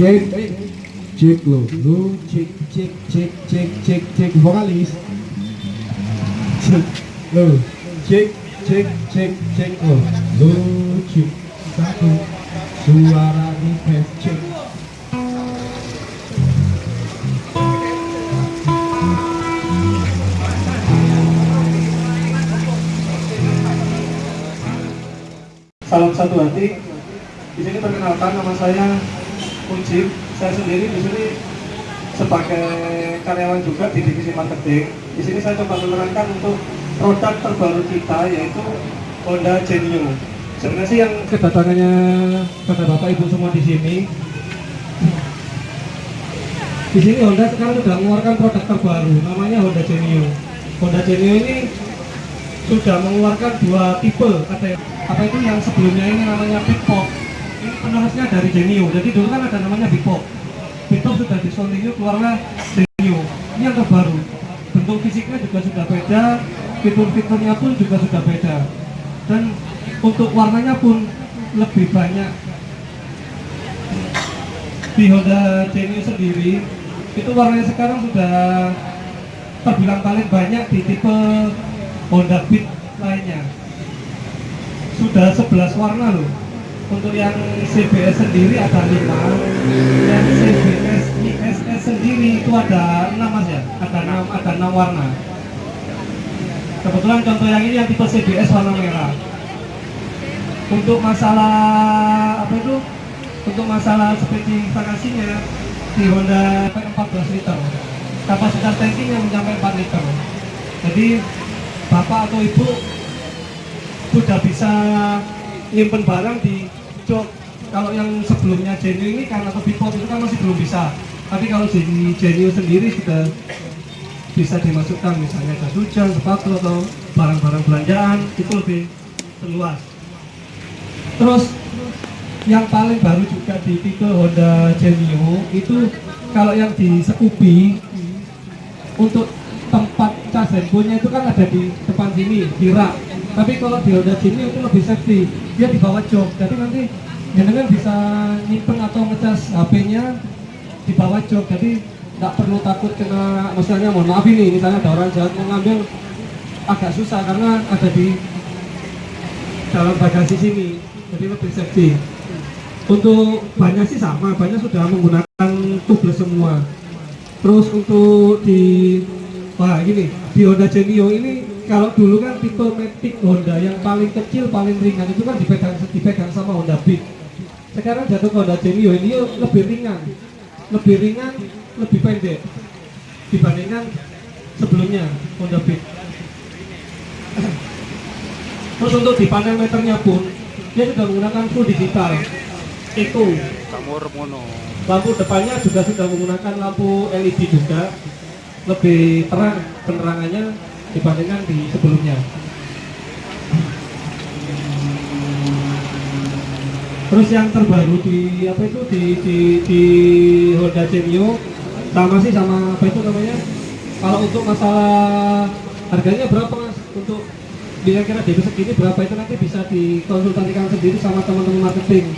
cek cek lo lo cek cek cek cek cek cek vokalis. Cek lo cek cek cek cek lo lo cek. Satu suara di cek. Salam satu hati. Di sini perkenalkan nama saya Ujib. Saya sendiri di sini sebagai karyawan juga di divisi marketing. Di sini saya coba menerangkan untuk produk terbaru kita yaitu Honda Genio. Sebenarnya sih yang kedatangannya pada bapak ibu semua di sini. Di sini Honda sekarang sudah mengeluarkan produk terbaru, namanya Honda Genio. Honda Genio ini sudah mengeluarkan dua tipe ada apa itu yang sebelumnya ini namanya Big Penerusnya dari Genio. Jadi dulu kan ada namanya Big Pop Big Pop sudah discontinue keluarlah Genio. Ini yang terbaru. Bentuk fisiknya juga sudah beda fitur-fiturnya pun juga sudah beda. Dan untuk warnanya pun lebih banyak. Di Honda Genio sendiri itu warnanya sekarang sudah terbilang paling banyak di tipe Honda Beat lainnya. Sudah 11 warna loh untuk yang CBS sendiri ada 5 yang CBS ISS sendiri itu ada 6 mas ya? Ada 6, ada 6 warna. Kebetulan contoh yang ini yang tipe CBS warna merah. Untuk masalah apa itu? Untuk masalah spesifikasinya di Honda 14 liter. Kapasitas tankinya mencapai 4 liter. Jadi bapak atau ibu sudah bisa nyimpen barang di jok kalau yang sebelumnya Genio ini karena ke Bipop itu kan masih belum bisa tapi kalau di Genio sendiri sudah bisa dimasukkan misalnya jas hujan, sepatu atau barang-barang belanjaan itu lebih luas terus yang paling baru juga di tipe Honda Genio itu kalau yang di Scoopy untuk tempat cas handphonenya itu kan ada di depan sini, di rak. Tapi kalau di Honda Genio itu lebih safety, dia di bawah jok. Jadi nanti jenengan bisa nyimpen atau ngecas HP-nya di bawah jok. Jadi nggak perlu takut kena, misalnya mohon maaf ini, misalnya ada orang jahat mau ngambil agak susah karena ada di dalam bagasi sini. Jadi lebih safety. Untuk banyak sih sama, banyak sudah menggunakan tubeless semua. Terus untuk di Wah gini, di Honda Genio ini kalau dulu kan tipe Matic Honda yang paling kecil, paling ringan itu kan dipegang, dipegang sama Honda Beat. Sekarang jatuh ke Honda Genio ini lebih ringan, lebih ringan, lebih pendek dibandingkan sebelumnya Honda Beat. Terus untuk di panel meternya pun dia sudah menggunakan full digital, itu. Lampu depannya juga sudah menggunakan lampu LED juga, lebih terang penerangannya dibandingkan di sebelumnya. Terus yang terbaru di apa itu di di, di Honda Genio sama sih sama apa itu namanya? Kalau untuk masalah harganya berapa mas? Untuk kira-kira DP segini berapa itu nanti bisa dikonsultasikan sendiri sama teman-teman marketing.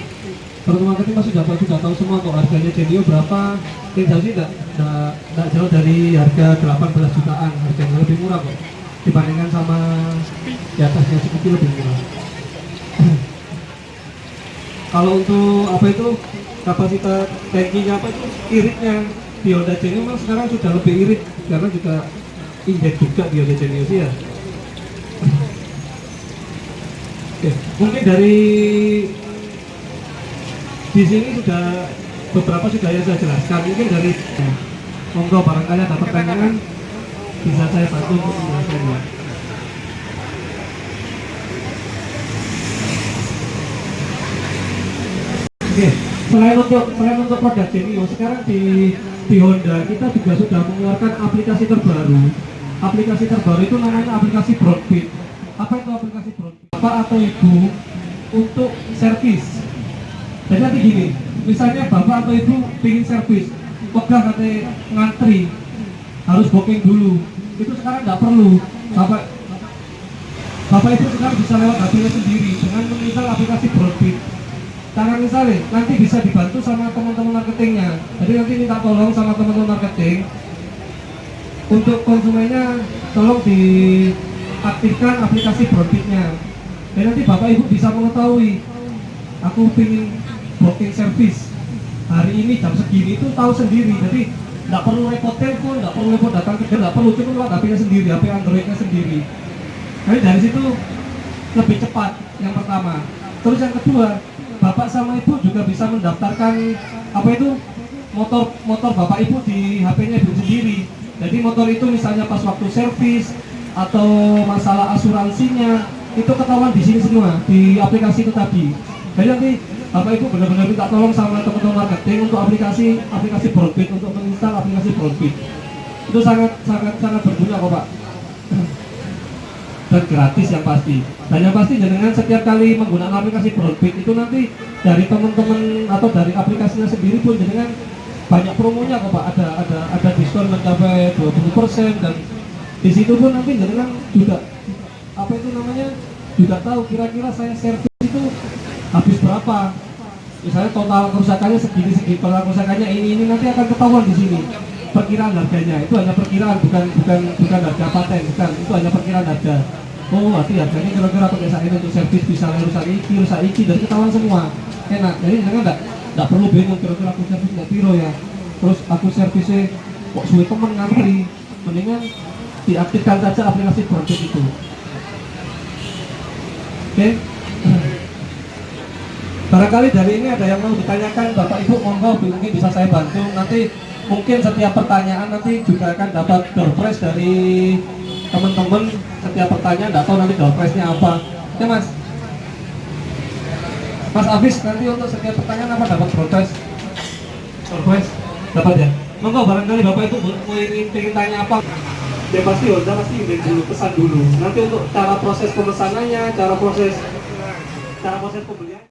Teman-teman marketing pasti sudah sudah tahu semua kok harganya Genio berapa. Enggak, enggak, enggak jauh dari harga 18 jutaan, harganya lebih murah kok dibandingkan sama di atasnya sedikit lebih murah. Kalau untuk apa itu kapasitas tankinya apa itu iritnya di Honda Genio memang sekarang sudah lebih irit karena juga injek juga di Honda Genio sih ya. Oke, mungkin dari di sini sudah beberapa sudah yang saya jelaskan. Mungkin dari monggo barangkali ada pertanyaan bisa saya bantu untuk menjelaskannya. Oke, selain untuk selain untuk produk Genio, sekarang di di Honda kita juga sudah mengeluarkan aplikasi terbaru. Aplikasi terbaru itu namanya aplikasi Broadbeat. Apa itu aplikasi Broadbeat? Bapak atau ibu untuk servis. Jadi nanti gini, misalnya bapak atau ibu ingin servis, pegah katanya ngantri, harus booking dulu. Itu sekarang nggak perlu. Bapak Bapak itu sekarang bisa lewat HP sendiri dengan menginstal aplikasi Broadbeat cara misalnya nanti bisa dibantu sama teman-teman marketingnya jadi nanti minta tolong sama teman-teman marketing untuk konsumennya tolong diaktifkan aplikasi Broadbit-nya dan nanti bapak ibu bisa mengetahui aku pingin booking service. Hari ini jam segini itu tahu sendiri jadi nggak perlu repot telepon nggak perlu repot datang ke nggak perlu cuma HP-nya sendiri HP Android-nya sendiri. Jadi dari situ lebih cepat yang pertama. Terus yang kedua bapak sama ibu juga bisa mendaftarkan apa itu motor motor bapak ibu di HP-nya ibu sendiri. Jadi motor itu misalnya pas waktu servis atau masalah asuransinya itu ketahuan di sini semua di aplikasi itu tadi. Jadi nanti bapak ibu benar-benar minta tolong sama teman-teman marketing untuk aplikasi aplikasi Broadbit untuk menginstal aplikasi Broadbit. Itu sangat sangat sangat berguna kok pak. Dan gratis yang pasti. Dan yang pasti dengan setiap kali menggunakan aplikasi Broadbit itu nanti dari teman-teman atau dari aplikasinya sendiri pun dengan banyak promonya kok pak. Ada ada ada diskon mencapai 20% dan di situ pun nanti dengan juga apa itu namanya juga tahu kira-kira saya servis itu habis berapa? Misalnya total kerusakannya segini segini total kerusakannya ini ini nanti akan ketahuan di sini. Perkiraan harganya itu hanya perkiraan bukan bukan bukan harga paten bukan itu hanya perkiraan harga. Oh berarti harganya kira-kira pakai saat ini untuk servis bisa rusak iki rusak iki dan ketahuan semua. Enak jadi jangan enggak? Enggak perlu bingung kira-kira aku servis nggak piro ya. Terus aku servisnya kok suwe temen ngantri. Mendingan diaktifkan saja aplikasi Broadbit itu. Oke barangkali dari ini ada yang mau ditanyakan bapak ibu monggo mungkin bisa saya bantu. Nanti mungkin setiap pertanyaan nanti juga akan dapat door prize dari teman-teman. Setiap pertanyaan nggak tahu nanti door prize nya apa. Oke mas. Mas Afis nanti untuk setiap pertanyaan apa dapat door prize door prize dapat ya? Monggo barangkali bapak ibu mau ingin, ingin tanya apa? Ya pasti Honda pasti ingin dulu pesan dulu. Nanti untuk cara proses pemesanannya cara proses cara proses pembelian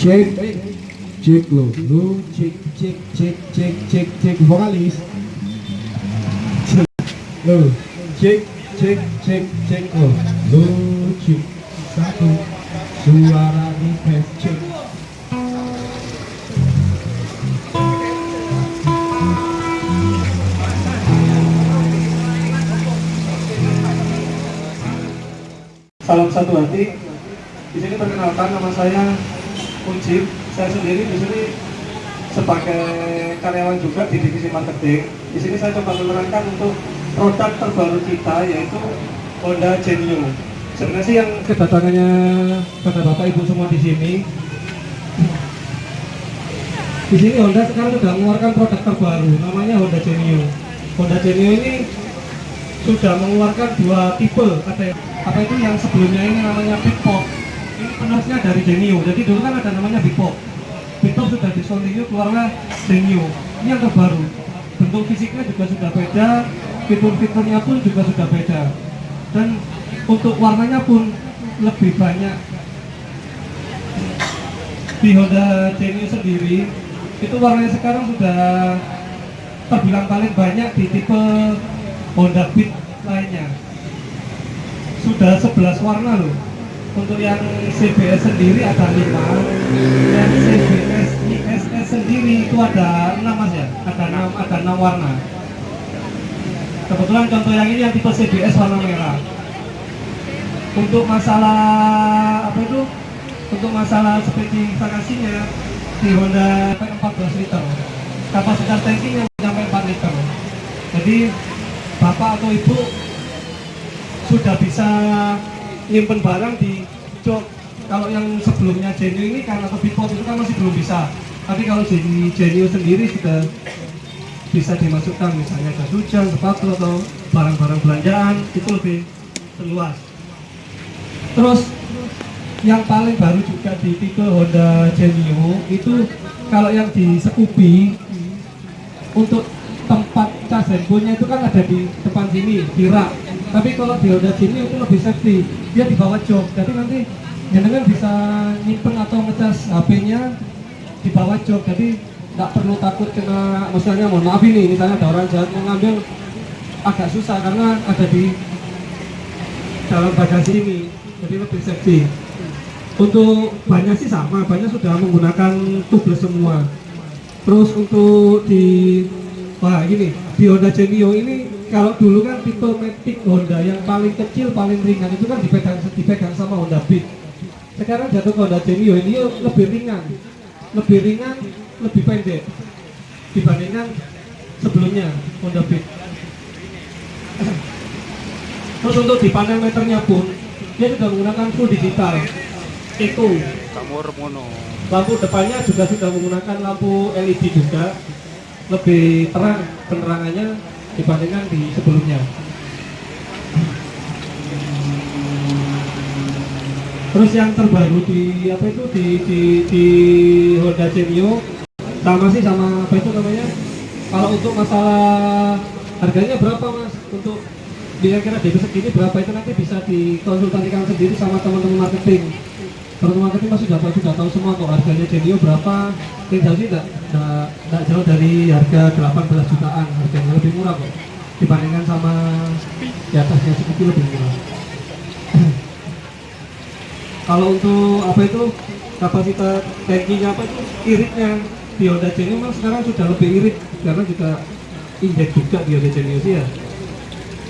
cek cek lo lo cek cek cek cek cek cek vokalis cek lo cek cek cek cek lo lo cek satu suara di tes cek Salam satu hati. Di sini perkenalkan nama saya Ujib. Saya sendiri di sini sebagai karyawan juga di divisi marketing. Di sini saya coba menerangkan untuk produk terbaru kita yaitu Honda Genio. Sebenarnya sih yang kedatangannya pada bapak ibu semua di sini. Di sini Honda sekarang sudah mengeluarkan produk terbaru, namanya Honda Genio. Honda Genio ini sudah mengeluarkan dua tipe ada apa itu yang sebelumnya ini namanya Big Pop ini penerusnya dari Genio jadi dulu kan ada namanya Big Pop Big Pop sudah discontinue keluarlah Genio ini yang terbaru. Bentuk fisiknya juga sudah beda fitur-fiturnya pun juga sudah beda. Dan untuk warnanya pun lebih banyak. Di Honda Genio sendiri itu warnanya sekarang sudah terbilang paling banyak di tipe Honda Beat lainnya. Sudah 11 warna loh untuk yang CBS sendiri ada 5 yang CBS ISS sendiri itu ada 6 mas ya? Ada 6, ada 6 warna. Kebetulan contoh yang ini yang tipe CBS warna merah. Untuk masalah apa itu? Untuk masalah spesifikasinya di Honda 14 liter. Kapasitas tankinya mencapai 4 liter. Jadi bapak atau ibu sudah bisa nyimpen barang di jok. Kalau yang sebelumnya Genio ini karena Bipop itu kan masih belum bisa. Tapi kalau di Genio sendiri sudah bisa dimasukkan misalnya jas hujan, sepatu atau barang-barang belanjaan itu lebih luas terus yang paling baru juga di tipe Honda Genio itu kalau yang di Scoopy untuk tempat cas handphonenya itu kan ada di depan sini di rak tapi kalau di Honda Genio itu lebih safety. Dia di bawah jok jadi nanti jenengan bisa nyimpen atau ngecas HP-nya di bawah jok jadi nggak perlu takut kena misalnya mohon maaf ini misalnya ada orang jahat mau ngambil agak susah karena ada di dalam bagasi ini. Jadi lebih safety. Untuk banyak sih sama banyak sudah menggunakan tubeless semua. Terus untuk di wah ini di Honda Genio ini kalau dulu kan tipe Matic Honda yang paling kecil paling ringan itu kan dipegang dipegang sama Honda Beat. Sekarang jatuh ke Honda Genio ini lebih ringan. Lebih ringan lebih pendek dibandingkan sebelumnya Honda Beat. Terus untuk di panel meternya pun dia sudah menggunakan full digital. Itu. Lampu depannya juga sudah menggunakan lampu LED juga. Lebih terang penerangannya dibandingkan di sebelumnya. Terus yang terbaru di apa itu di di, di Honda Genio sama sih sama apa itu namanya? Kalau untuk masalah harganya berapa mas? Untuk kira-kira DP segini berapa itu nanti bisa dikonsultasikan sendiri sama teman-teman marketing. Teman-teman marketing pasti sudah tahu sudah tahu semua kok harganya Genio berapa. Jauh sih enggak, enggak jauh dari harga 18 jutaan. Harganya lebih murah kok. Dibandingkan sama di atasnya sedikit lebih murah. Kalau untuk apa itu? Kapasitas tankinya apa itu? Iritnya di Honda Genio memang sekarang sudah lebih irit. Karena juga injek juga di Honda Genio sih ya.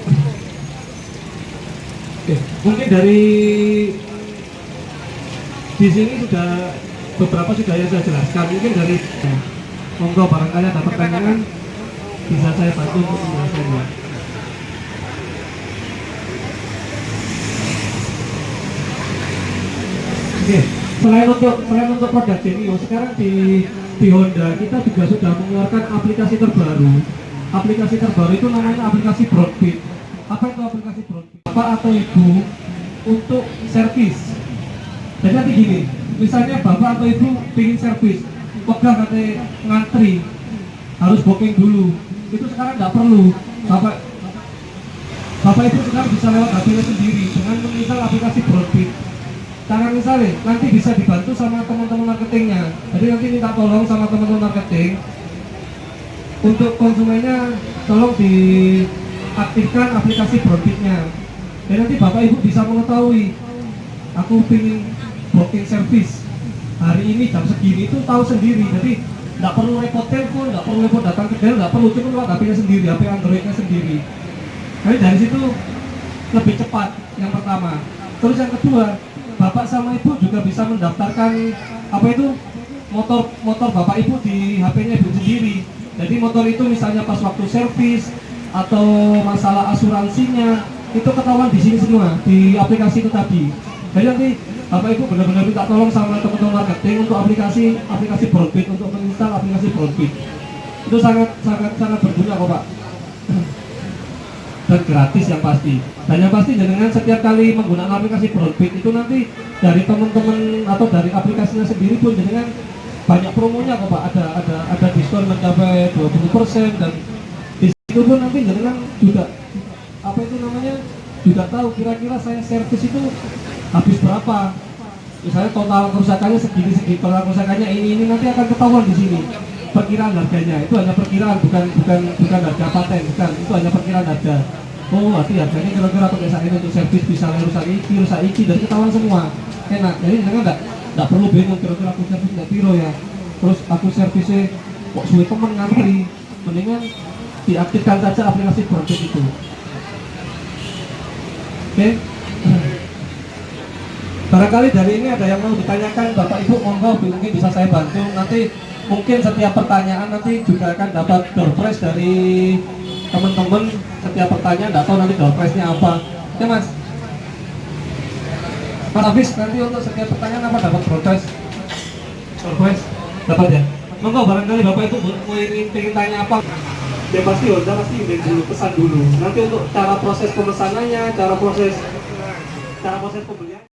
Oke, mungkin dari di sini sudah beberapa sudah yang saya jelaskan mungkin dari nah, monggo barangkali ada pertanyaan bisa saya bantu untuk menjelaskannya Oke, selain untuk selain untuk produk Genio, sekarang di di Honda kita juga sudah mengeluarkan aplikasi terbaru. Aplikasi terbaru itu namanya aplikasi Broadbeat. Apa itu aplikasi Broadbeat? Bapak atau ibu untuk servis. Jadi nanti gini, misalnya bapak atau ibu ingin servis, pegang katanya ngantri, harus booking dulu. Itu sekarang nggak perlu. Bapak Bapak Ibu sekarang bisa lewat hp sendiri dengan menginstal aplikasi Broadbeat cara misalnya nanti bisa dibantu sama teman-teman marketingnya jadi nanti minta tolong sama teman-teman marketing untuk konsumennya tolong diaktifkan aplikasi Broadbeat-nya dan nanti bapak ibu bisa mengetahui aku ingin booking service hari ini jam segini itu tahu sendiri jadi nggak perlu repot telepon nggak perlu repot datang ke daerah nggak perlu cuma lewat HP-nya sendiri HP Android-nya sendiri jadi dari situ lebih cepat yang pertama terus yang kedua bapak sama ibu juga bisa mendaftarkan apa itu motor motor bapak ibu di HP-nya ibu sendiri. Jadi motor itu misalnya pas waktu servis atau masalah asuransinya itu ketahuan di sini semua di aplikasi itu tadi. Jadi nanti bapak ibu benar-benar minta tolong sama teman-teman marketing untuk aplikasi aplikasi Broadbeat untuk menginstal aplikasi Broadbeat. Itu sangat sangat sangat berguna kok pak. Dan gratis yang pasti. Dan yang pasti dengan setiap kali menggunakan aplikasi Broadbeat itu nanti dari teman-teman atau dari aplikasinya sendiri pun dengan banyak promonya kok pak. Ada ada ada diskon mencapai 20% dan di situ pun nanti dengan juga apa itu namanya juga tahu kira-kira saya servis itu habis berapa? Misalnya total kerusakannya segini segini total kerusakannya ini ini nanti akan ketahuan di sini. Perkiraan harganya itu hanya perkiraan bukan bukan bukan harga paten bukan itu hanya perkiraan harga. Oh berarti harganya kira-kira pakai saat ini untuk servis bisa rusak iki rusak iki dari ketahuan semua. Enak. Jadi jangan enggak enggak perlu bingung kira-kira aku servis nggak piro ya. Terus aku servisnya kok suwe temen ngantri. Mendingan diaktifkan saja aplikasi Broadbeat itu. Oke barangkali dari ini ada yang mau ditanyakan bapak ibu monggo mungkin bisa saya bantu. Nanti mungkin setiap pertanyaan nanti juga akan dapat door prize dari teman-teman. Setiap pertanyaan tidak tahu nanti door prize-nya apa. Ya mas. Mas Hafiz nanti untuk setiap pertanyaan apa dapat door prize? Door prize? Dapat ya? Monggo barangkali bapak mau ingin, ingin tanya apa? Ya pasti Honda pasti ingin dulu pesan dulu. Nanti untuk cara proses pemesanannya cara proses cara proses pembelian